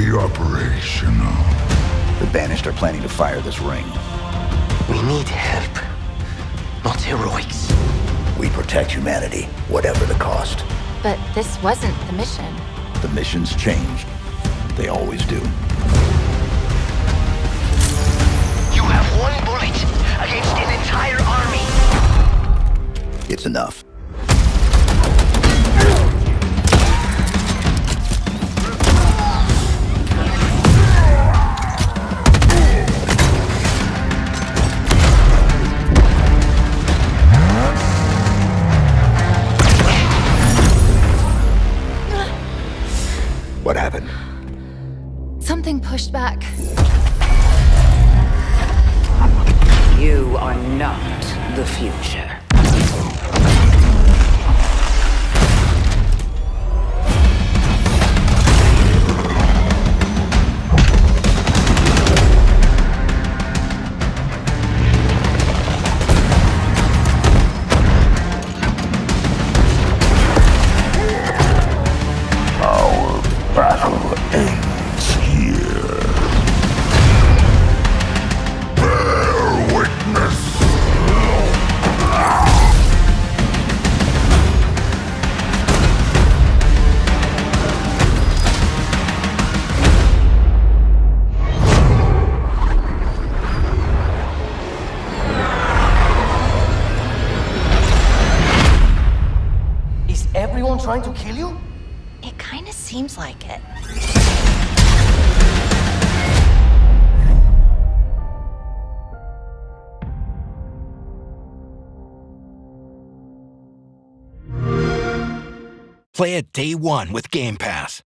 be operational. The Banished are planning to fire this ring. We need help, not heroics. We protect humanity, whatever the cost. But this wasn't the mission. The missions changed. They always do. You have one bullet against an entire army. It's enough. Something pushed back. You are not the future. Everyone trying to kill you? It kind of seems like it. Play it day one with Game Pass.